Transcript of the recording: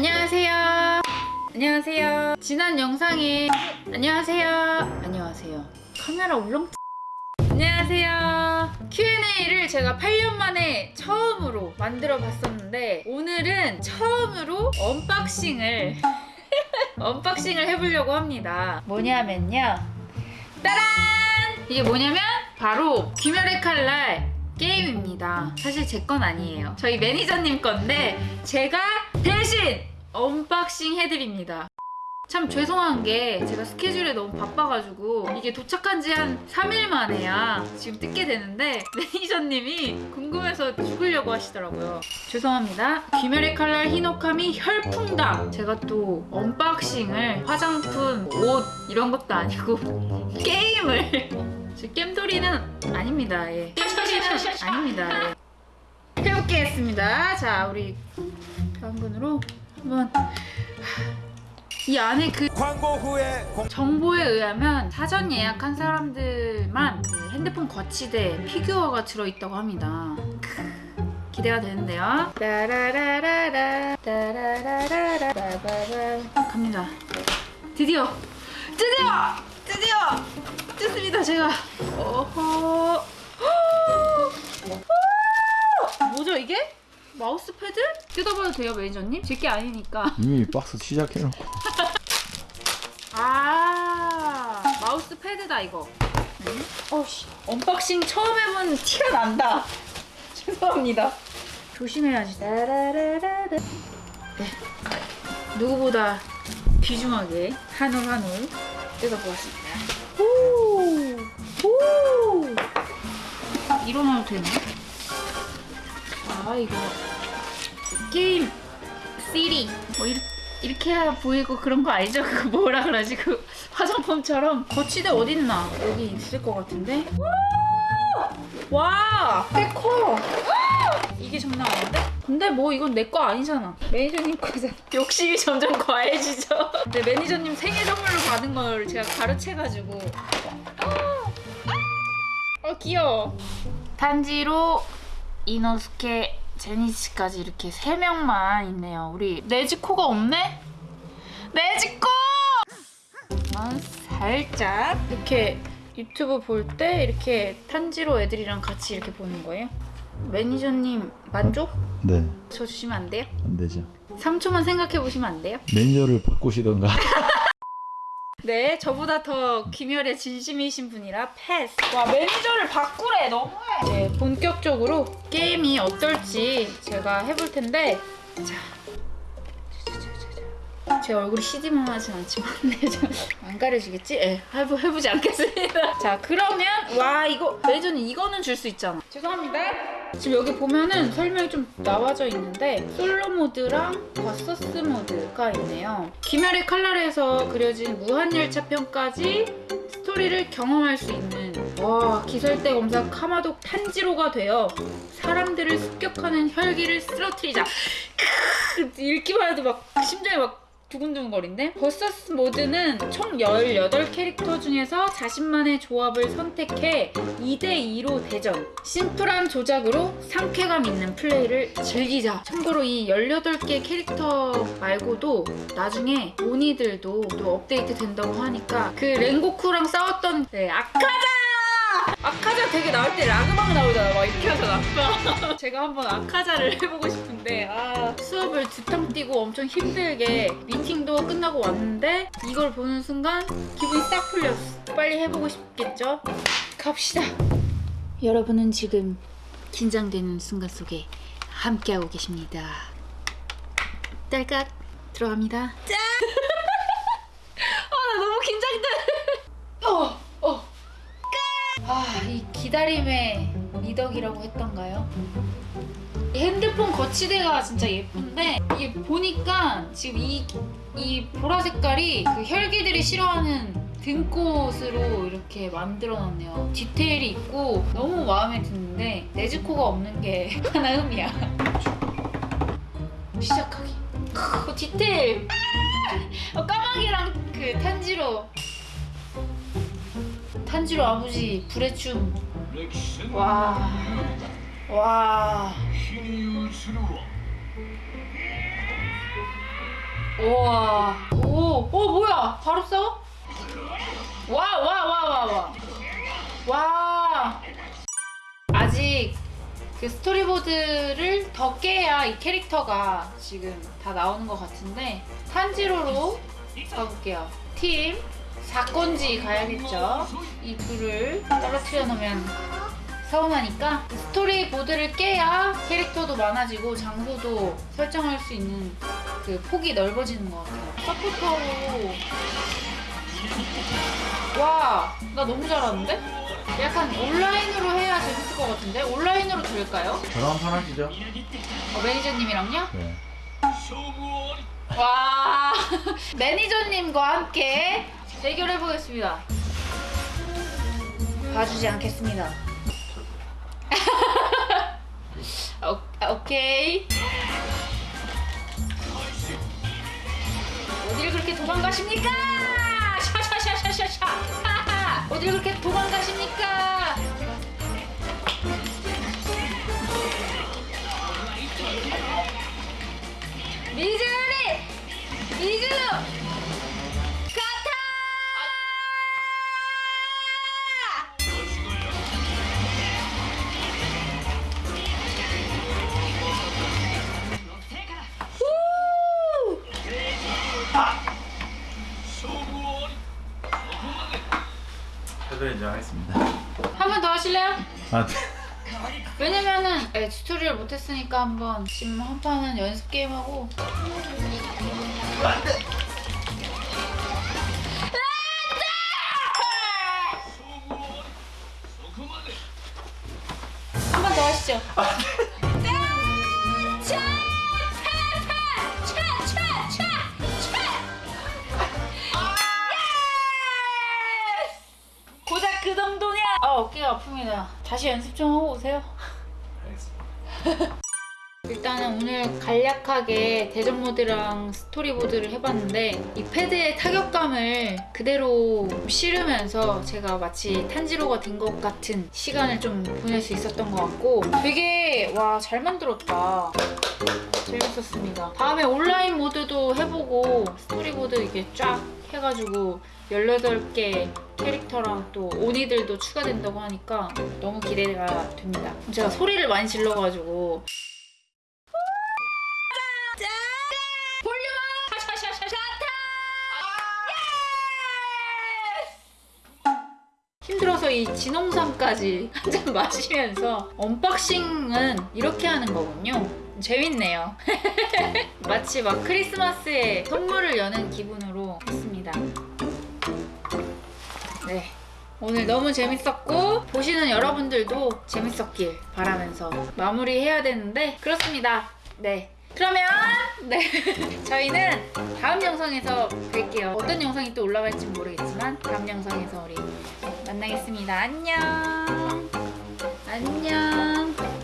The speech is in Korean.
안녕하세요. 안녕하세요. 지난 영상에 안녕하세요. 안녕하세요. 카메라 울렁. 안녕하세요. Q&A를 제가 8년 만에 처음으로 만들어 봤었는데 오늘은 처음으로 unboxing을 unboxing을 해보려고 합니다. 뭐냐면요. 따란! 이게 뭐냐면 바로 귀멸의 칼날 게임입니다. 사실 제 건 아니에요. 저희 매니저님 건데 제가 대신 unboxing 해드립니다. 참 죄송한 게 제가 스케줄이 너무 바빠가지고 이게 도착한 지 한 3일 만에야 지금 뜯게 되는데 매니저님이 궁금해서 죽으려고 하시더라고요. 죄송합니다. 귀멸의 칼날 히노카미 혈풍담 제가 또 unboxing을 화장품, 옷 이런 것도 아니고 게임을 저 겜돌이는 아닙니다. 예. 겜돌이는 아닙니다. 예. 해보겠습니다. 자, 우리 당근으로 한번 이 안에 그. 정보에 의하면 사전 예약한 사람들만 그 핸드폰 거치대 피규어가 들어있다고 합니다. 크, 기대가 되는데요. 따라라라라 따라라라라 빠바밤. 갑니다. 드디어 드디어 드디어 뜯습니다 제가. 어허. 뭐죠 이게? 마우스 패드? 뜯어봐도 돼요 매니저님? 제 게 아니니까. 이미 박스 시작해놓고 아 마우스 패드다 이거 어씨 unboxing 처음 해본 티가 난다 죄송합니다 조심해야지. 네 누구보다 귀중하게 한 올 한 올 뜯어보았습니다 오! 오! 일어나도 되네 아 이거 게임 CD 뭐 이렇게 이렇게 해야 보이고 그런 거 아니죠? 그 뭐라 그러지? 그 화장품처럼 거치대 어딨나? 여기 있을 것 같은데? 와! 꽤 커! 이게 장난 아닌데? 근데 뭐 이건 내 거 아니잖아. 매니저님 거잖아. 욕심이 점점 과해지죠? 근데 매니저님 생일 선물로 받은 걸 제가 가르쳐가지고. 어, 귀여워. 단지로 이노스케 제니치까지 이렇게 세 명만 있네요. 우리 네즈코가 없네? 네즈코! 난 살짝 이렇게 유튜브 볼 때 이렇게 탄지로 애들이랑 같이 이렇게 보는 거예요. 매니저님 만족? 네 저 주시면 안 돼요? 안 되죠 3초만 생각해 보시면 안 돼요? 매니저를 바꾸시던가 네, 저보다 더 김열에 진심이신 분이라 패스. 와, 매니저를 바꾸래. 너무해. 네, 본격적으로 게임이 어떨지 제가 해볼 텐데. 자. 제 얼굴이 CD만 하진 않지만 네, 좀안 가려지겠지? 예, 해보, 해보지 않겠습니다. 자, 그러면 와 이거 매니저님 이거는 줄 수 있잖아. 죄송합니다. 지금 여기 보면은 설명이 좀 나와져 있는데 솔로 모드랑 versus 모드가 있네요. 귀멸의 칼날에서 그려진 무한열차편까지 스토리를 경험할 수 있는 와 귀살대 검사 카마도 탄지로가 되어 사람들을 습격하는 혈귀를 쓰러뜨리자 크, 읽기만 해도 막 심장이 막 두근두근거린데? versus 모드는 총 18캐릭터 중에서 자신만의 조합을 선택해 2대2로 대전 심플한 조작으로 상쾌감 있는 플레이를 즐기자 참고로 이 18개 캐릭터 말고도 나중에 오니들도 또 업데이트 된다고 하니까 그 랭고쿠랑 싸웠던 네, 아카자! 아카자 되게 나올 때 라그방 나오잖아. 막 이렇게 하잖아. 제가 한번 아카자를 해보고 싶은데 아 수업을 두탕 뛰고 엄청 힘들게 미팅도 끝나고 왔는데 이걸 보는 순간 기분이 싹 풀렸어 빨리 해보고 싶겠죠? 갑시다. 여러분은 지금 긴장되는 순간 속에 함께하고 계십니다. 딸깍 들어갑니다. 짠! 아나 너무 긴장돼 어! 어! 아, 이 기다림의 미덕이라고 했던가요? 이 핸드폰 거치대가 진짜 예쁜데 이게 보니까 지금 이, 이 보라 색깔이 그 혈기들이 싫어하는 등꽃으로 이렇게 만들어놨네요. 디테일이 있고 너무 마음에 드는데 네즈코가 없는 게 하나음이야. 시작하기. 크, 디테일. 어, 까마귀랑 그 탄지로 탄지로 아버지 불의 춤. 와. 와. 우와. 오, 오 뭐야? 바로 써? 와, 와, 와, 와, 와. 와. 아직 그 스토리보드를 더 깨야 이 캐릭터가 지금 다 나오는 것 같은데 탄지로로 가볼게요. 팀 사건지 가야겠죠. 이 불을 떨어뜨려 놓으면 서운하니까 스토리 보드를 깨야 캐릭터도 많아지고 장소도 설정할 수 있는 그 폭이 넓어지는 것 같아요. 서포터로 와, 나 너무 잘하는데? 약간 온라인으로 해야 재밌을 것 같은데? 온라인으로 될까요? 저랑 한판 하시죠? 어, 매니저님이랑요? 네. 와, 매니저님과 함께 대결해 보겠습니다. 봐주지 않겠습니다. 오, 오케이. 어딜 그렇게 도망가십니까? 샤샤샤샤샤샤. 어딜 그렇게 도망가십니까? 인정하겠습니다. 한 번 더 하실래요? 아, 네. 왜냐면은 에, tutorial 못했으니까 한번 지금 한 판은 연습 게임하고 한번 더 하시죠. 차! 아픕니다. 다시 연습 좀 하고 오세요. 알겠습니다. 일단은 오늘 간략하게 대전 모드랑 스토리 모드를 해봤는데 이 패드의 타격감을 그대로 실으면서 제가 마치 탄지로가 된 것 같은 시간을 좀 보낼 수 있었던 것 같고 되게 와 잘 만들었다 재밌었습니다 다음에 온라인 모드도 해보고 스토리 모드 이게 쫙 해가지고 18개 캐릭터랑 또 오니들도 추가된다고 하니까 너무 기대가 됩니다 제가 소리를 많이 질러가지고 힘들어서 이 진홍삼까지 한 잔 마시면서 언박싱은 이렇게 하는 거군요. 재밌네요. 마치 막 크리스마스에 선물을 여는 기분으로 네. 오늘 너무 재밌었고 보시는 여러분들도 재밌었길 바라면서 마무리해야 되는데 그렇습니다. 네. 그러면 네 저희는 다음 영상에서 뵐게요. 어떤 영상이 또 올라갈지 모르겠지만 다음 영상에서 우리 만나겠습니다. 안녕. 안녕.